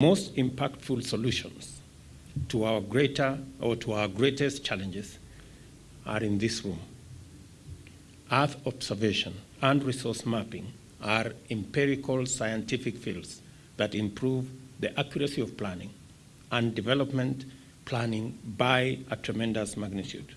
most impactful solutions to our greater or to our greatest challenges are in this room. Earth observation and resource mapping are empirical scientific fields that improve the accuracy of planning and development planning by a tremendous magnitude.